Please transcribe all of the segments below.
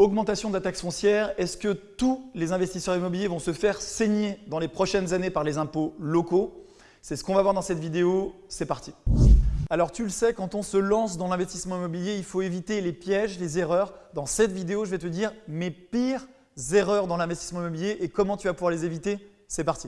Augmentation de la taxe foncière, est-ce que tous les investisseurs immobiliers vont se faire saigner dans les prochaines années par les impôts locaux? C'est ce qu'on va voir dans cette vidéo, c'est parti alors tu le sais, quand on se lance dans l'investissement immobilier, il faut éviter les pièges, les erreurs. Dans cette vidéo, je vais te dire mes pires erreurs dans l'investissement immobilier et comment tu vas pouvoir les éviter. C'est parti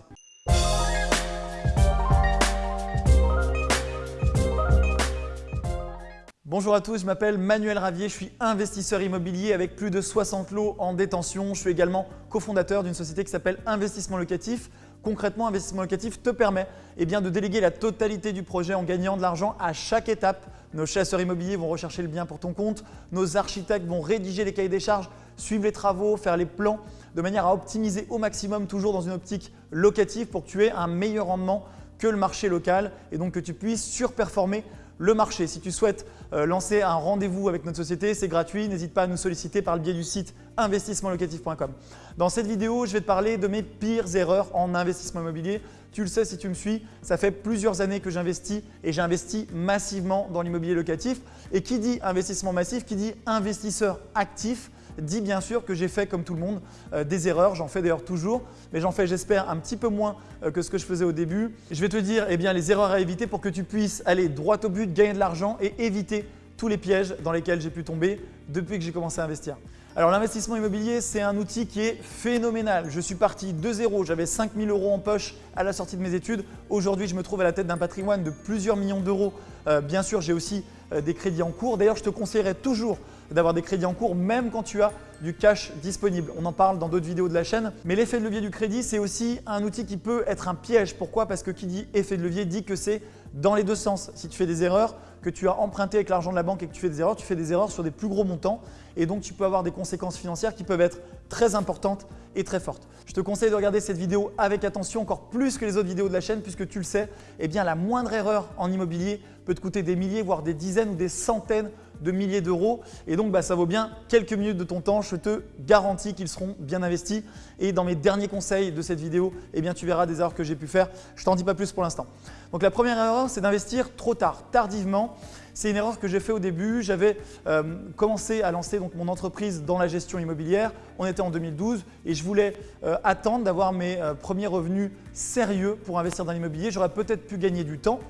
Bonjour à tous, je m'appelle Manuel Ravier, je suis investisseur immobilier avec plus de 60 lots en détention. Je suis également cofondateur d'une société qui s'appelle Investissement Locatif. Concrètement, Investissement Locatif te permet eh de déléguer la totalité du projet en gagnant de l'argent à chaque étape. Nos chasseurs immobiliers vont rechercher le bien pour ton compte, nos architectes vont rédiger les cahiers des charges, suivre les travaux, faire les plans de manière à optimiser au maximum toujours dans une optique locative pour que tu aies un meilleur rendement que le marché local et donc que tu puisses surperformer le marché. Si tu souhaites euh, lancer un rendez-vous avec notre société, c'est gratuit. N'hésite pas à nous solliciter par le biais du site investissementlocatif.com. Dans cette vidéo, je vais te parler de mes pires erreurs en investissement immobilier. Tu le sais si tu me suis, ça fait plusieurs années que j'investis et j'investis massivement dans l'immobilier locatif. Et qui dit investissement massif, qui dit investisseur actif, dit bien sûr que j'ai fait comme tout le monde euh, des erreurs, j'en fais d'ailleurs toujours, mais j'en fais j'espère un petit peu moins euh, que ce que je faisais au début. Je vais te dire eh les erreurs à éviter pour que tu puisses aller droit au but, gagner de l'argent et éviter tous les pièges dans lesquels j'ai pu tomber depuis que j'ai commencé à investir. Alors l'investissement immobilier, c'est un outil qui est phénoménal. Je suis parti de zéro, j'avais 5 000 euros en poche à la sortie de mes études. Aujourd'hui, je me trouve à la tête d'un patrimoine de plusieurs millions d'euros. Euh, bien sûr, j'ai aussi des crédits en cours. D'ailleurs, je te conseillerais toujours d'avoir des crédits en cours même quand tu as du cash disponible. On en parle dans d'autres vidéos de la chaîne. Mais l'effet de levier du crédit, c'est aussi un outil qui peut être un piège. Pourquoi? Parce que qui dit effet de levier dit que c'est dans les deux sens. Si tu fais des erreurs, que tu as emprunté avec l'argent de la banque et que tu fais des erreurs, tu fais des erreurs sur des plus gros montants et donc tu peux avoir des conséquences financières qui peuvent être très importantes et très fortes. Je te conseille de regarder cette vidéo avec attention, encore plus que les autres vidéos de la chaîne puisque tu le sais, eh la moindre erreur en immobilier peut te coûter des milliers, voire des dizaines ou des centaines de milliers d'euros. Et donc, bah, ça vaut bien quelques minutes de ton temps. Je te garantis qu'ils seront bien investis. Et dans mes derniers conseils de cette vidéo, eh tu verras des erreurs que j'ai pu faire. Je t'en dis pas plus pour l'instant. Donc, la première erreur, c'est d'investir trop tard, tardivement. C'est une erreur que j'ai fait au début. J'avais euh, commencé à lancer mon entreprise dans la gestion immobilière. On était en 2012 et je voulais euh, attendre d'avoir mes euh, premiers revenus sérieux pour investir dans l'immobilier. J'aurais peut-être pu gagner du temps.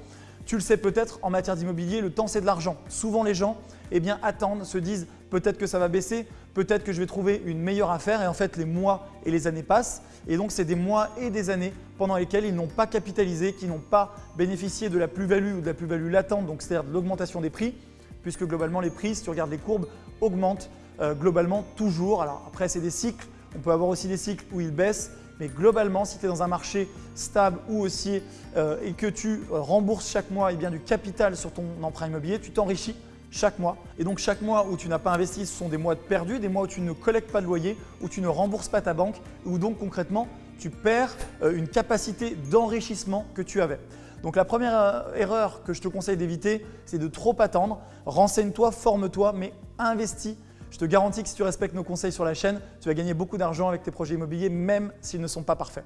Tu le sais peut-être, en matière d'immobilier, le temps c'est de l'argent. Souvent les gens eh bien, attendent, se disent peut-être que ça va baisser, peut-être que je vais trouver une meilleure affaire et en fait les mois et les années passent et donc c'est des mois et des années pendant lesquels ils n'ont pas capitalisé, qui n'ont pas bénéficié de la plus-value ou de la plus-value latente, donc c'est-à-dire de l'augmentation des prix puisque globalement les prix, si tu regardes les courbes, augmentent euh, globalement toujours. Alors après c'est des cycles, on peut avoir aussi des cycles où ils baissent mais globalement, si tu es dans un marché stable ou haussier euh, et que tu euh, rembourses chaque mois eh bien, du capital sur ton emprunt immobilier, tu t'enrichis chaque mois. Et donc chaque mois où tu n'as pas investi, ce sont des mois de perdus, des mois où tu ne collectes pas de loyer, où tu ne rembourses pas ta banque, où donc concrètement tu perds euh, une capacité d'enrichissement que tu avais. Donc la première erreur que je te conseille d'éviter, c'est de trop attendre. Renseigne-toi, forme-toi, mais investis je te garantis que si tu respectes nos conseils sur la chaîne, tu vas gagner beaucoup d'argent avec tes projets immobiliers, même s'ils ne sont pas parfaits.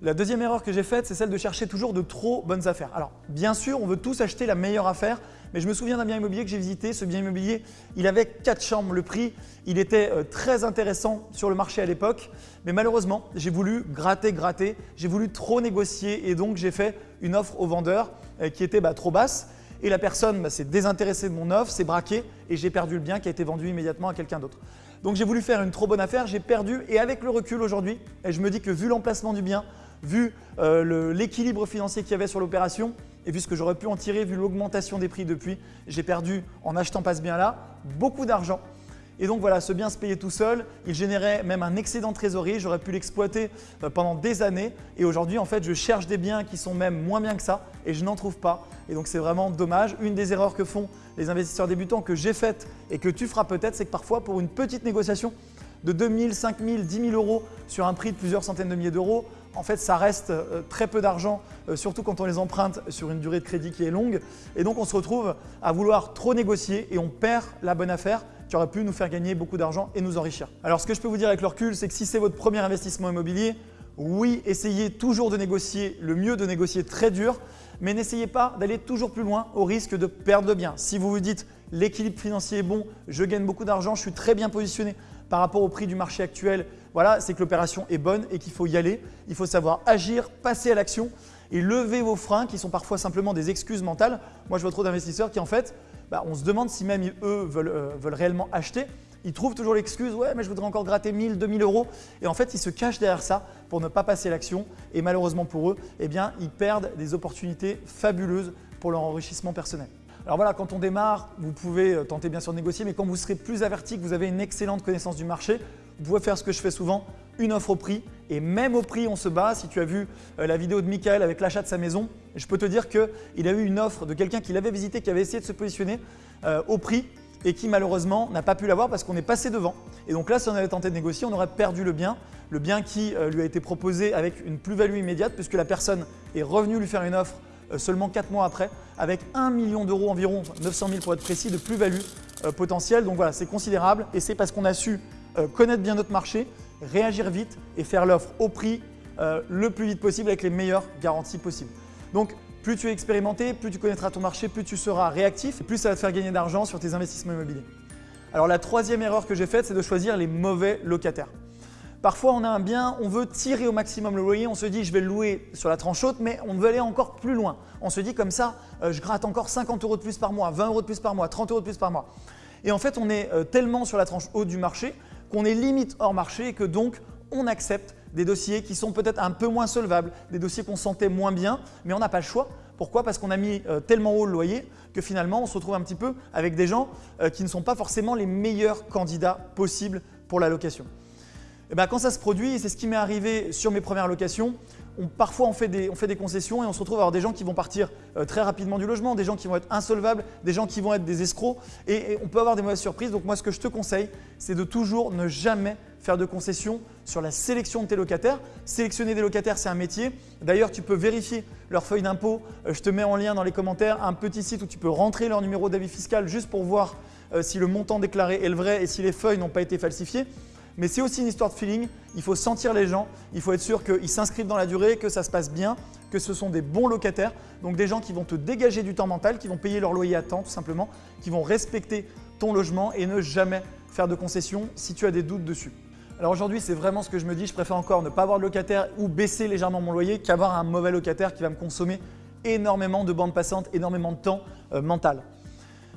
La deuxième erreur que j'ai faite, c'est celle de chercher toujours de trop bonnes affaires. Alors, bien sûr, on veut tous acheter la meilleure affaire, mais je me souviens d'un bien immobilier que j'ai visité. Ce bien immobilier, il avait quatre chambres. Le prix, il était euh, très intéressant sur le marché à l'époque, mais malheureusement, j'ai voulu gratter, gratter, j'ai voulu trop négocier et donc j'ai fait une offre au vendeur euh, qui était bah, trop basse et la personne bah, s'est désintéressée de mon offre, s'est braquée et j'ai perdu le bien qui a été vendu immédiatement à quelqu'un d'autre. Donc j'ai voulu faire une trop bonne affaire, j'ai perdu et avec le recul aujourd'hui, je me dis que vu l'emplacement du bien, vu euh, l'équilibre financier qu'il y avait sur l'opération et vu ce que j'aurais pu en tirer, vu l'augmentation des prix depuis, j'ai perdu en achetant pas ce bien-là beaucoup d'argent et donc voilà, ce bien se payait tout seul, il générait même un excédent de trésorerie, j'aurais pu l'exploiter euh, pendant des années et aujourd'hui en fait je cherche des biens qui sont même moins bien que ça et je n'en trouve pas et donc c'est vraiment dommage. Une des erreurs que font les investisseurs débutants que j'ai faites et que tu feras peut-être, c'est que parfois pour une petite négociation de 2 000, 5 000, 10 000 euros sur un prix de plusieurs centaines de milliers d'euros, en fait, ça reste euh, très peu d'argent, euh, surtout quand on les emprunte sur une durée de crédit qui est longue. Et donc, on se retrouve à vouloir trop négocier et on perd la bonne affaire aurait pu nous faire gagner beaucoup d'argent et nous enrichir. Alors, ce que je peux vous dire avec le recul, c'est que si c'est votre premier investissement immobilier, oui, essayez toujours de négocier, le mieux de négocier très dur, mais n'essayez pas d'aller toujours plus loin au risque de perdre de bien. Si vous vous dites l'équilibre financier est bon, je gagne beaucoup d'argent, je suis très bien positionné par rapport au prix du marché actuel, voilà, c'est que l'opération est bonne et qu'il faut y aller. Il faut savoir agir, passer à l'action et lever vos freins qui sont parfois simplement des excuses mentales. Moi, je vois trop d'investisseurs qui en fait, bah, on se demande si même eux veulent, euh, veulent réellement acheter. Ils trouvent toujours l'excuse « ouais mais je voudrais encore gratter 1000, 2000 euros » et en fait ils se cachent derrière ça pour ne pas passer l'action et malheureusement pour eux, eh ils perdent des opportunités fabuleuses pour leur enrichissement personnel. Alors voilà, quand on démarre, vous pouvez euh, tenter bien sûr de négocier, mais quand vous serez plus averti, que vous avez une excellente connaissance du marché, vous pouvez faire ce que je fais souvent, une offre au prix et même au prix on se bat. Si tu as vu euh, la vidéo de Michael avec l'achat de sa maison, je peux te dire qu'il a eu une offre de quelqu'un qui l'avait visité, qui avait essayé de se positionner euh, au prix et qui malheureusement n'a pas pu l'avoir parce qu'on est passé devant. Et donc là, si on avait tenté de négocier, on aurait perdu le bien, le bien qui lui a été proposé avec une plus-value immédiate puisque la personne est revenue lui faire une offre euh, seulement 4 mois après avec 1 million d'euros environ, 900 000 pour être précis, de plus-value euh, potentielle. Donc voilà, c'est considérable et c'est parce qu'on a su euh, connaître bien notre marché, réagir vite et faire l'offre au prix le plus vite possible avec les meilleures garanties possibles. Donc plus tu es expérimenté, plus tu connaîtras ton marché, plus tu seras réactif et plus ça va te faire gagner d'argent sur tes investissements immobiliers. Alors la troisième erreur que j'ai faite, c'est de choisir les mauvais locataires. Parfois, on a un bien, on veut tirer au maximum le loyer, on se dit je vais le louer sur la tranche haute, mais on veut aller encore plus loin. On se dit comme ça, euh, je gratte encore 50 euros de plus par mois, 20 euros de plus par mois, 30 euros de plus par mois. Et en fait, on est euh, tellement sur la tranche haute du marché qu'on est limite hors marché et que donc on accepte des dossiers qui sont peut-être un peu moins solvables, des dossiers qu'on sentait moins bien, mais on n'a pas le choix. Pourquoi? Parce qu'on a mis euh, tellement haut le loyer que finalement on se retrouve un petit peu avec des gens qui ne sont pas forcément les meilleurs candidats possibles pour la location. Eh ben, quand ça se produit, et c'est ce qui m'est arrivé sur mes premières locations, parfois on fait, des, concessions et on se retrouve à avoir des gens qui vont partir euh, très rapidement du logement, des gens qui vont être insolvables, des gens qui vont être des escrocs et, on peut avoir des mauvaises surprises. Donc moi ce que je te conseille, c'est de toujours ne jamais faire de concessions sur la sélection de tes locataires. Sélectionner des locataires, c'est un métier. D'ailleurs, tu peux vérifier leur feuille d'impôt. Euh, je te mets en lien dans les commentaires un petit site où tu peux rentrer leur numéro d'avis fiscal juste pour voir euh, si le montant déclaré est le vrai et si les feuilles n'ont pas été falsifiées mais c'est aussi une histoire de feeling. Il faut sentir les gens, il faut être sûr qu'ils s'inscrivent dans la durée, que ça se passe bien, que ce sont des bons locataires, donc des gens qui vont te dégager du temps mental, qui vont payer leur loyer à temps tout simplement, qui vont respecter ton logement et ne jamais faire de concessions si tu as des doutes dessus. Alors aujourd'hui, c'est vraiment ce que je me dis, je préfère encore ne pas avoir de locataire ou baisser légèrement mon loyer qu'avoir un mauvais locataire qui va me consommer énormément de bandes passantes, énormément de temps euh, mental.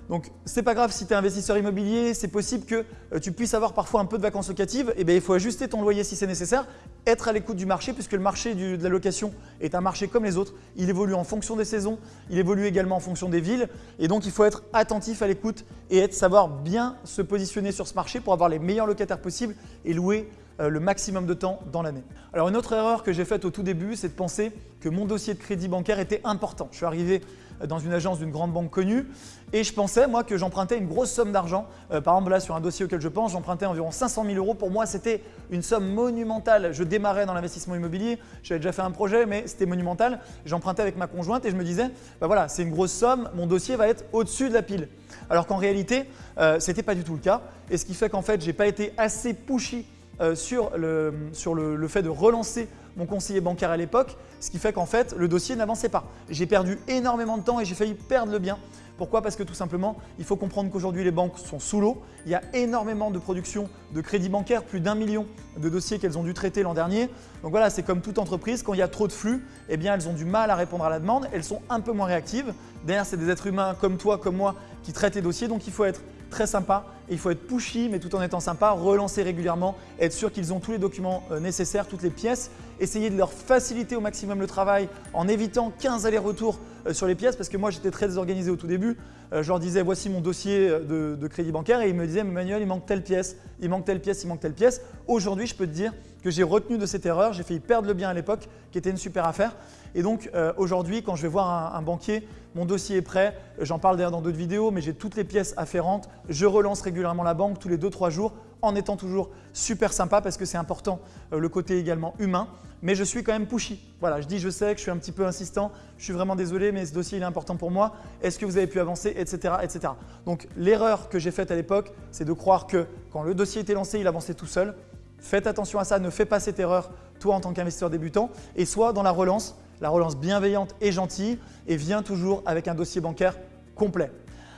Donc c'est pas grave si tu es investisseur immobilier, c'est possible que euh, tu puisses avoir parfois un peu de vacances locatives, et eh bien il faut ajuster ton loyer si c'est nécessaire, être à l'écoute du marché puisque le marché de la location est un marché comme les autres, il évolue en fonction des saisons, il évolue également en fonction des villes. Et donc il faut être attentif à l'écoute et être, savoir bien se positionner sur ce marché pour avoir les meilleurs locataires possibles et louer euh, le maximum de temps dans l'année. Alors une autre erreur que j'ai faite au tout début, c'est de penser que mon dossier de crédit bancaire était important. Je suis arrivé dans une agence d'une grande banque connue et je pensais moi que j'empruntais une grosse somme d'argent. Euh, par exemple là sur un dossier auquel je pense, j'empruntais environ 500 000 euros. Pour moi c'était une somme monumentale. Je démarrais dans l'investissement immobilier, j'avais déjà fait un projet mais c'était monumental. J'empruntais avec ma conjointe et je me disais bah voilà c'est une grosse somme, mon dossier va être au-dessus de la pile. Alors qu'en réalité euh, ce n'était pas du tout le cas et ce qui fait qu'en fait j'ai pas été assez pushy euh, sur le, fait de relancer mon conseiller bancaire à l'époque, ce qui fait qu'en fait le dossier n'avançait pas. J'ai perdu énormément de temps et j'ai failli perdre le bien. Pourquoi? Parce que tout simplement, il faut comprendre qu'aujourd'hui les banques sont sous l'eau. Il y a énormément de production de crédits bancaires, plus d'un million de dossiers qu'elles ont dû traiter l'an dernier. Donc voilà, c'est comme toute entreprise, quand il y a trop de flux, eh bien elles ont du mal à répondre à la demande, elles sont un peu moins réactives. Derrière, c'est des êtres humains comme toi, comme moi, qui traitent les dossiers, donc il faut être très sympa il faut être pushy mais tout en étant sympa, relancer régulièrement, être sûr qu'ils ont tous les documents euh, nécessaires, toutes les pièces, essayer de leur faciliter au maximum le travail en évitant 15 allers-retours euh, sur les pièces parce que moi j'étais très désorganisé au tout début. Euh, je leur disais voici mon dossier de, crédit bancaire et ils me disaient Manuel il manque telle pièce, il manque telle pièce, il manque telle pièce. Aujourd'hui je peux te dire que j'ai retenu de cette erreur, j'ai failli perdre le bien à l'époque qui était une super affaire et donc aujourd'hui quand je vais voir un, un banquier, mon dossier est prêt, j'en parle d'ailleurs dans d'autres vidéos mais j'ai toutes les pièces afférentes, je relance régulièrement régulièrement la banque tous les 2-3 jours en étant toujours super sympa parce que c'est important euh, le côté également humain. Mais je suis quand même pushy. Voilà, je dis je sais que je suis un petit peu insistant, je suis vraiment désolé mais ce dossier il est important pour moi. Est-ce que vous avez pu avancer etc. etc. Donc l'erreur que j'ai faite à l'époque c'est de croire que quand le dossier était lancé il avançait tout seul. Faites attention à ça, ne fais pas cette erreur toi en tant qu'investisseur débutant et soit dans la relance, la relance bienveillante et gentille et viens toujours avec un dossier bancaire complet.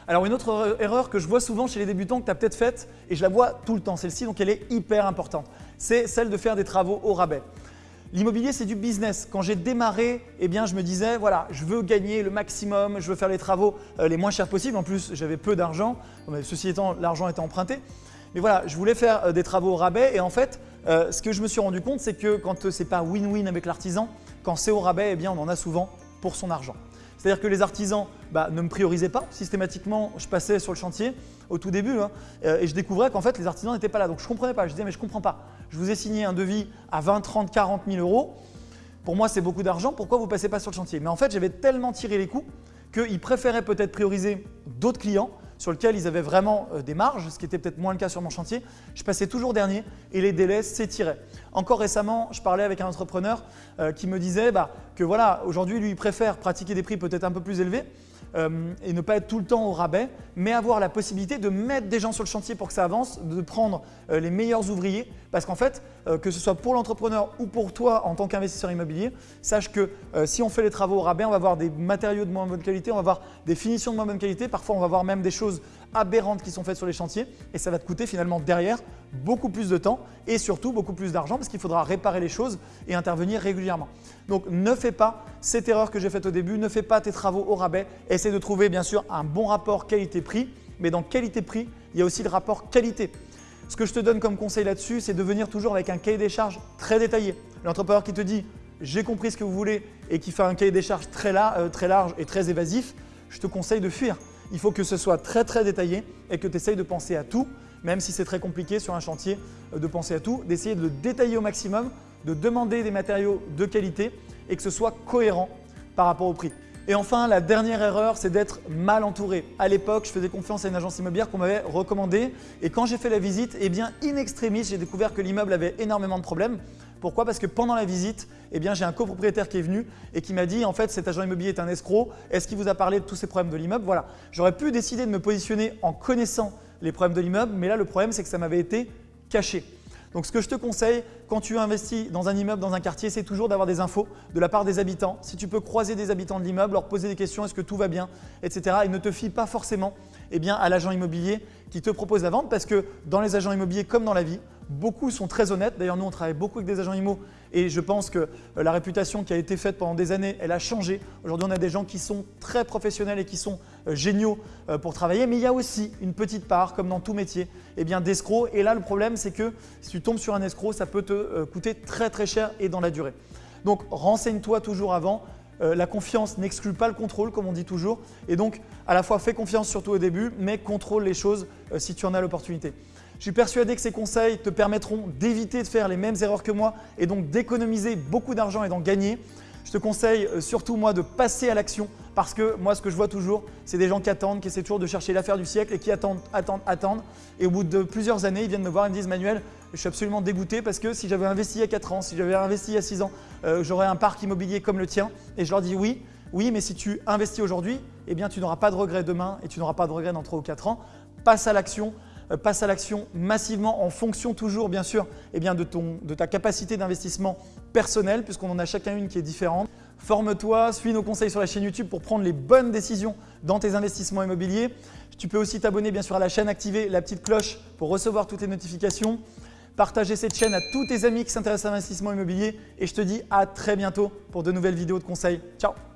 Alors une autre erreur que je vois souvent chez les débutants que tu as peut-être faite, et je la vois tout le temps celle-ci, donc elle est hyper importante, c'est celle de faire des travaux au rabais. L'immobilier, c'est du business. Quand j'ai démarré, eh bien, je me disais, voilà, je veux gagner le maximum, je veux faire les travaux euh, les moins chers possibles. En plus, j'avais peu d'argent, ceci étant, l'argent était emprunté. Mais voilà, je voulais faire euh, des travaux au rabais et en fait, euh, ce que je me suis rendu compte, c'est que quand ce n'est pas win-win avec l'artisan, quand c'est au rabais, eh bien, on en a souvent pour son argent. C'est-à-dire que les artisans bah, ne me priorisaient pas. Systématiquement, je passais sur le chantier au tout début hein, et je découvrais qu'en fait, les artisans n'étaient pas là. Donc, je ne comprenais pas. Je disais, mais je ne comprends pas. Je vous ai signé un devis à 20, 30, 40 000 euros. Pour moi, c'est beaucoup d'argent. Pourquoi vous ne passez pas sur le chantier? Mais en fait, j'avais tellement tiré les coups qu'ils préféraient peut-être prioriser d'autres clients sur lesquels ils avaient vraiment euh, des marges, ce qui était peut-être moins le cas sur mon chantier. Je passais toujours dernier et les délais s'étiraient. Encore récemment, je parlais avec un entrepreneur euh, qui me disait bah, que voilà, aujourd'hui, lui, il préfère pratiquer des prix peut-être un peu plus élevés euh, et ne pas être tout le temps au rabais, mais avoir la possibilité de mettre des gens sur le chantier pour que ça avance, de prendre euh, les meilleurs ouvriers. Parce qu'en fait, euh, que ce soit pour l'entrepreneur ou pour toi en tant qu'investisseur immobilier, sache que si on fait les travaux au rabais, on va avoir des matériaux de moins bonne qualité, on va avoir des finitions de moins bonne qualité, parfois on va avoir même des choses aberrantes qui sont faites sur les chantiers et ça va te coûter finalement derrière beaucoup plus de temps et surtout beaucoup plus d'argent parce qu'il faudra réparer les choses et intervenir régulièrement. Donc ne fais pas cette erreur que j'ai faite au début, ne fais pas tes travaux au rabais, essaie de trouver bien sûr un bon rapport qualité-prix, mais dans qualité-prix, il y a aussi le rapport qualité. Ce que je te donne comme conseil là-dessus, c'est de venir toujours avec un cahier des charges très détaillé. L'entrepreneur qui te dit « j'ai compris ce que vous voulez » et qui fait un cahier des charges très, euh, très large et très évasif, je te conseille de fuir. Il faut que ce soit très très détaillé et que tu essayes de penser à tout même si c'est très compliqué sur un chantier euh, de penser à tout, d'essayer de le détailler au maximum, de demander des matériaux de qualité et que ce soit cohérent par rapport au prix. Et enfin, la dernière erreur, c'est d'être mal entouré. À l'époque, je faisais confiance à une agence immobilière qu'on m'avait recommandée et quand j'ai fait la visite, eh bien, in extremis, j'ai découvert que l'immeuble avait énormément de problèmes. Pourquoi? Parce que pendant la visite, eh j'ai un copropriétaire qui est venu et qui m'a dit en fait cet agent immobilier est un escroc, est-ce qu'il vous a parlé de tous ces problèmes de l'immeuble? Voilà, j'aurais pu décider de me positionner en connaissant les problèmes de l'immeuble, mais là le problème c'est que ça m'avait été caché. Donc ce que je te conseille quand tu investis dans un immeuble, dans un quartier, c'est toujours d'avoir des infos de la part des habitants. Si tu peux croiser des habitants de l'immeuble, leur poser des questions, est-ce que tout va bien, etc. Et ne te fie pas forcément eh à l'agent immobilier qui te propose la vente parce que dans les agents immobiliers comme dans la vie, beaucoup sont très honnêtes. D'ailleurs, nous, on travaille beaucoup avec des agents IMO et je pense que euh, la réputation qui a été faite pendant des années, elle a changé. Aujourd'hui, on a des gens qui sont très professionnels et qui sont euh, géniaux euh, pour travailler, mais il y a aussi une petite part, comme dans tout métier, eh bien d'escrocs. Et là, le problème, c'est que si tu tombes sur un escroc, ça peut te coûter très très cher et dans la durée. Donc, renseigne-toi toujours avant. la confiance n'exclut pas le contrôle, comme on dit toujours. Et donc, à la fois, fais confiance surtout au début, mais contrôle les choses si tu en as l'opportunité. Je suis persuadé que ces conseils te permettront d'éviter de faire les mêmes erreurs que moi et donc d'économiser beaucoup d'argent et d'en gagner. Je te conseille euh, surtout moi de passer à l'action parce que moi ce que je vois toujours c'est des gens qui attendent, qui essaient toujours de chercher l'affaire du siècle et qui attendent, attendent, attendent et au bout de plusieurs années ils viennent me voir et me disent Manuel je suis absolument dégoûté parce que si j'avais investi a 4 ans, si j'avais investi a 6 ans, euh, j'aurais un parc immobilier comme le tien et je leur dis oui, oui mais si tu investis aujourd'hui, eh bien tu n'auras pas de regrets demain et tu n'auras pas de regrets dans 3 ou 4 ans. Passe à l'action, passe à l'action massivement en fonction toujours bien sûr eh de, de ta capacité d'investissement personnel puisqu'on en a chacun une qui est différente. Forme-toi, suis nos conseils sur la chaîne YouTube pour prendre les bonnes décisions dans tes investissements immobiliers. Tu peux aussi t'abonner bien sûr à la chaîne, activer la petite cloche pour recevoir toutes les notifications. Partager cette chaîne à tous tes amis qui s'intéressent à l'investissement immobilier et je te dis à très bientôt pour de nouvelles vidéos de conseils. Ciao